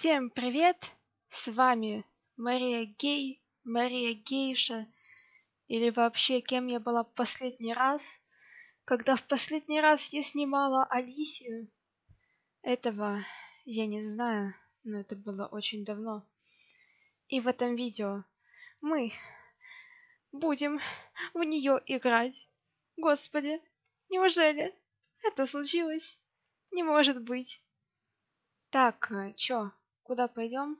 Всем привет! С вами Мария Гей, Мария Гейша, или вообще кем я была в последний раз, когда в последний раз я снимала Алисию. Этого я не знаю, но это было очень давно. И в этом видео мы будем в нее играть. Господи, неужели это случилось? Не может быть. Так, э, чё, куда пойдем?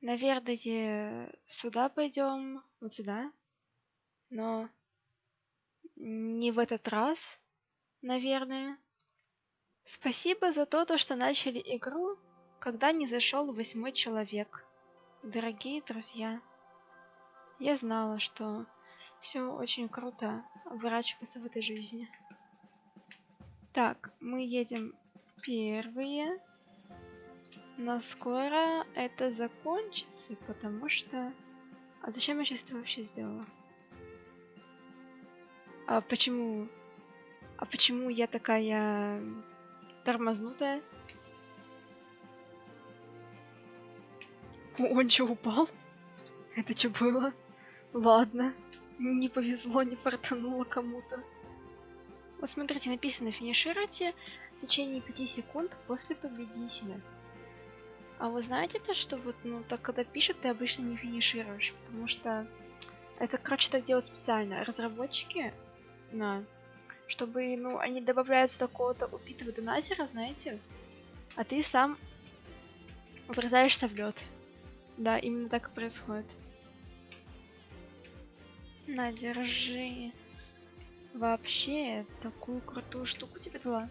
Наверное, сюда пойдем, вот сюда. Но не в этот раз, наверное. Спасибо за то, то, что начали игру, когда не зашел восьмой человек. Дорогие друзья, я знала, что все очень круто выращиваться в этой жизни. Так, мы едем первые. Но скоро это закончится, потому что... А зачем я сейчас это вообще сделала? А почему... А почему я такая тормознутая? Он что, упал? Это что было? Ладно. Не повезло, не фартануло кому-то. Вот смотрите, написано финишируйте в течение 5 секунд после победителя. А вы знаете то, что вот, ну, так когда пишут, ты обычно не финишируешь, потому что это, короче, так делают специально. Разработчики, на, чтобы, ну, они добавляют такого-то убитого донатера, знаете, а ты сам врезаешься в лед. Да, именно так и происходит. На, держи. Вообще, такую крутую штуку тебе дала.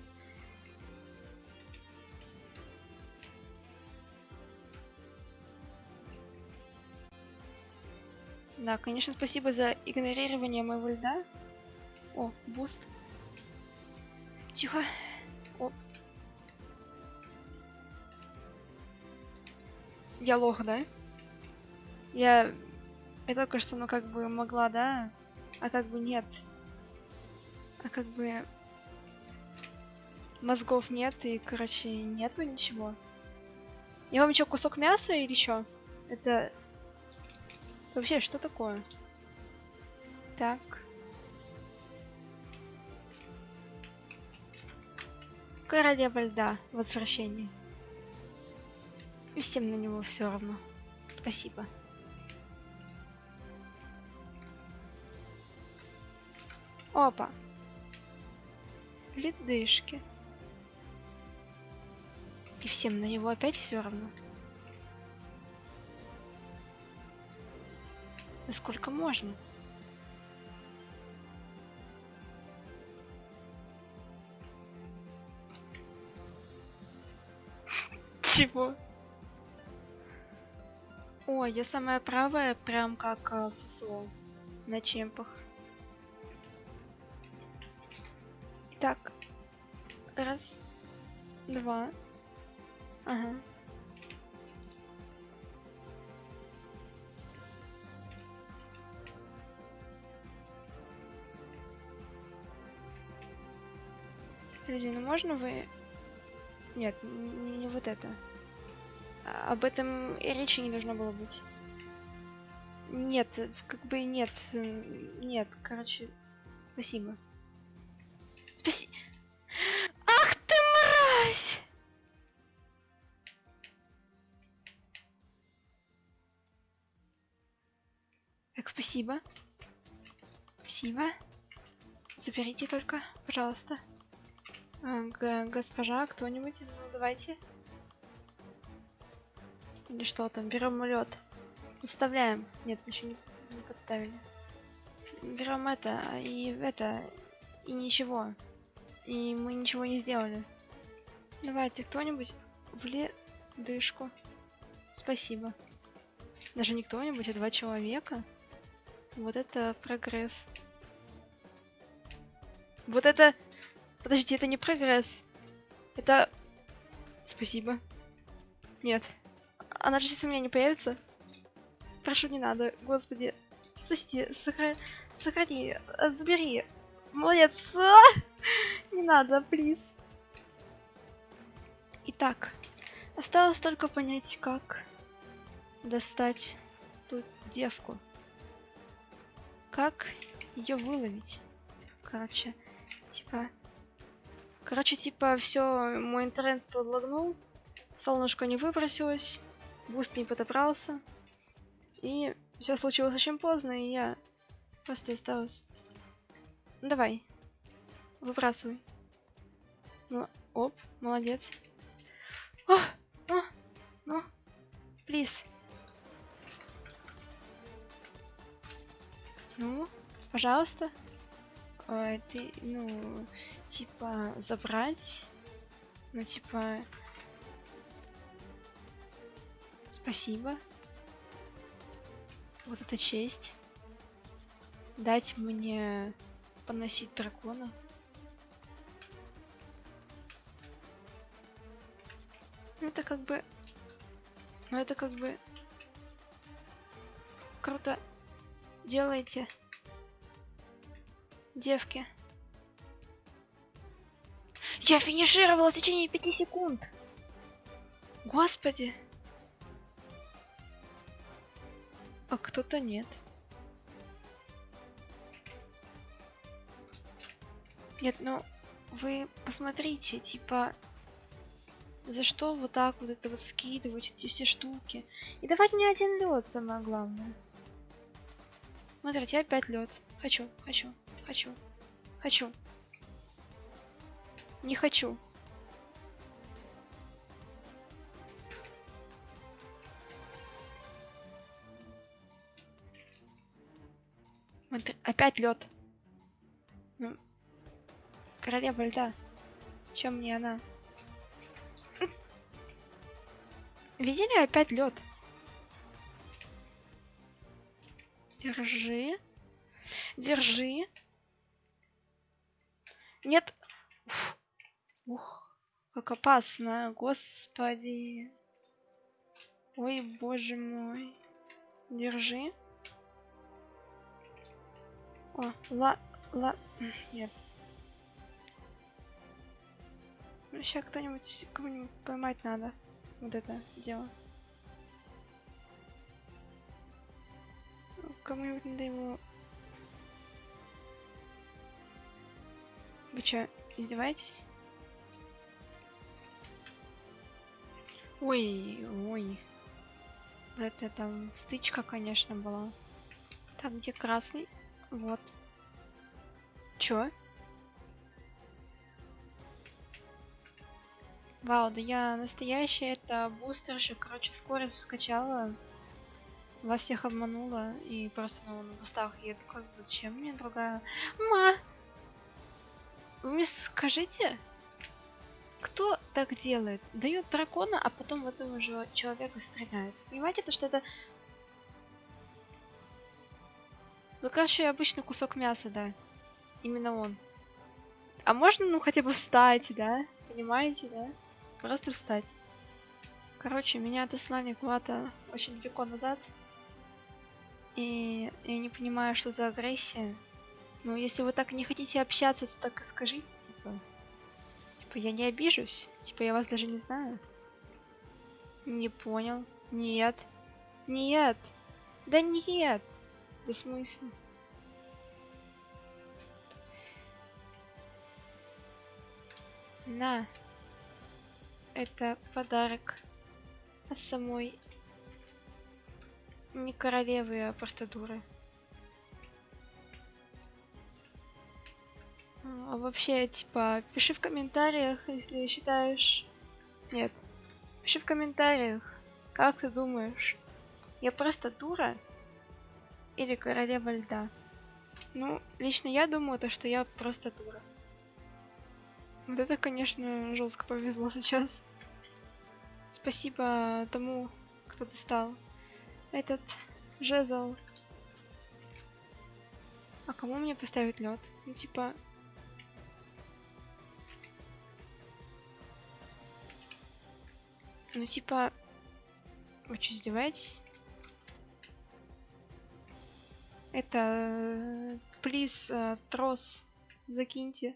Да, конечно, спасибо за игнорирование моего льда. О, буст. Тихо. О. Я лох, да? Я я только что, ну, как бы могла, да? А как бы нет. А как бы... Мозгов нет, и, короче, нету ничего. Я вам еще кусок мяса или что? Это... Вообще, что такое? Так. Королева льда. Возвращение. И всем на него все равно. Спасибо. Опа. Ледышки. И всем на него опять все равно. Да сколько можно? Чего? О, я самая правая, прям как э, в ССО на чемпах. Так. Раз. Два. Ага. Люди, ну можно вы... Нет, не, не вот это. А, об этом и речи не должно было быть. Нет, как бы нет. Нет, короче, спасибо. Так, спасибо. Спасибо. Заберите только, пожалуйста. А, г госпожа, кто-нибудь? Ну, давайте. Или что там? Берем лед. Подставляем. Нет, еще не, не подставили. Берем это и это и ничего. И мы ничего не сделали. Давайте кто-нибудь в ледышку. Спасибо. Даже не кто-нибудь, а два человека. Вот это прогресс. Вот это... Подождите, это не прогресс. Это... Спасибо. Нет. Она же сейчас у меня не появится. Прошу, не надо. Господи. Спасите. Сохрани. Сохрани. Забери. Молодец. Не надо, плиз. Итак, осталось только понять, как достать ту девку. Как ее выловить? Короче, типа... Короче, типа, все, мой интернет подлагнул, солнышко не выбросилось, буст не подобрался, и все случилось очень поздно, и я просто осталась... Давай, выбрасывай. Ну, оп, молодец. О, о, ну, плиз. Ну, пожалуйста. Ой, ты, ну, типа, забрать. Ну, типа... Спасибо. Вот это честь. Дать мне поносить дракона. Ну, это как бы... Ну, это как бы... Круто делаете, девки. Я финишировала в течение пяти секунд. Господи. А кто-то нет. Нет, ну вы посмотрите, типа, за что вот так вот это вот скидывать эти все штуки. И давать мне один лед, самое главное. Смотрите, опять лед. Хочу, хочу, хочу, хочу. Не хочу. Смотри, опять лед. Ну, королева льда. Чем мне она? Видели опять лед? Держи. Держи. Нет. Уф. Ух, как опасно, господи. Ой, боже мой. Держи. О, ла... ла... Нет. Ну, сейчас кто-нибудь, кого-нибудь поймать надо. Вот это дело. Кому-нибудь надо ему... Вы что, издеваетесь? Ой, ой. Это там стычка, конечно, была. Там, где красный. Вот. Чё? Вау, да я настоящая, это бустерша, короче, скорость скачала вас всех обманула и просто ну, на бустах еду. Как бы зачем мне другая? Ма! Вы мне скажите, кто так делает? Дает дракона, а потом в этого же человека стреляет. Понимаете, то что это... Ну, короче, обычный кусок мяса, да. Именно он. А можно, ну, хотя бы встать, да? Понимаете, да? Просто встать. Короче, меня отослали куда-то очень далеко назад. И я не понимаю, что за агрессия. Ну, если вы так не хотите общаться, то так и скажите, типа. Типа, я не обижусь. Типа, я вас даже не знаю. Не понял. Нет. Нет. Да нет. Да смысл. На. Это подарок от самой не королевы, а просто дуры. А вообще, типа, пиши в комментариях, если считаешь... Нет. Пиши в комментариях, как ты думаешь, я просто дура или королева льда? Ну, лично я думаю, то, что я просто дура. Вот это, конечно, жестко повезло сейчас. Спасибо тому, кто достал этот жезл. А кому мне поставить лед? Ну типа. Ну типа. Вы что, издеваетесь? Это... Плиз, э, трос. Закиньте.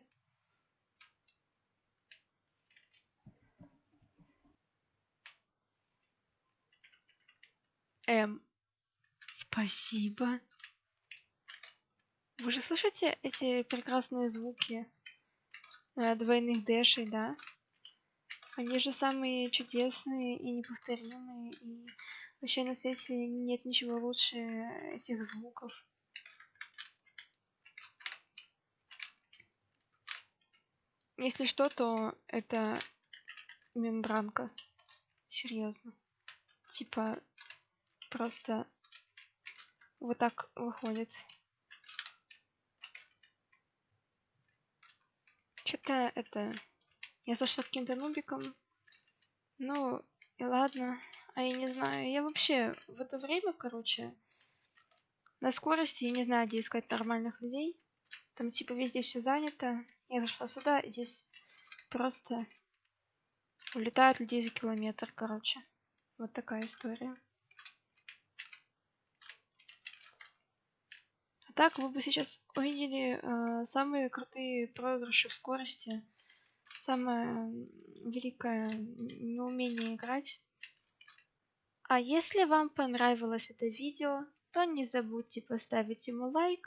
М. Спасибо. Вы же слышите эти прекрасные звуки э, двойных дэшей, да? Они же самые чудесные и неповторимые, и вообще на свете нет ничего лучше этих звуков. Если что, то это мембранка. Серьезно. Типа просто вот так выходит. Что-то это... Я зашла каким-то нубиком. Ну, и ладно. А я не знаю. Я вообще в это время, короче, на скорости, я не знаю, где искать нормальных людей. Там типа везде все занято. Я зашла сюда, и здесь просто улетают людей за километр, короче. Вот такая история. Так вы бы сейчас увидели э, самые крутые проигрыши в скорости. Самое великое неумение играть. А если вам понравилось это видео, то не забудьте поставить ему лайк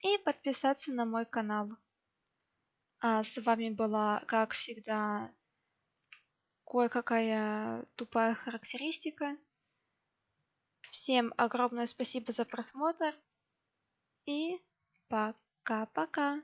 и подписаться на мой канал. А с вами была, как всегда, кое-какая тупая характеристика. Всем огромное спасибо за просмотр и пока-пока.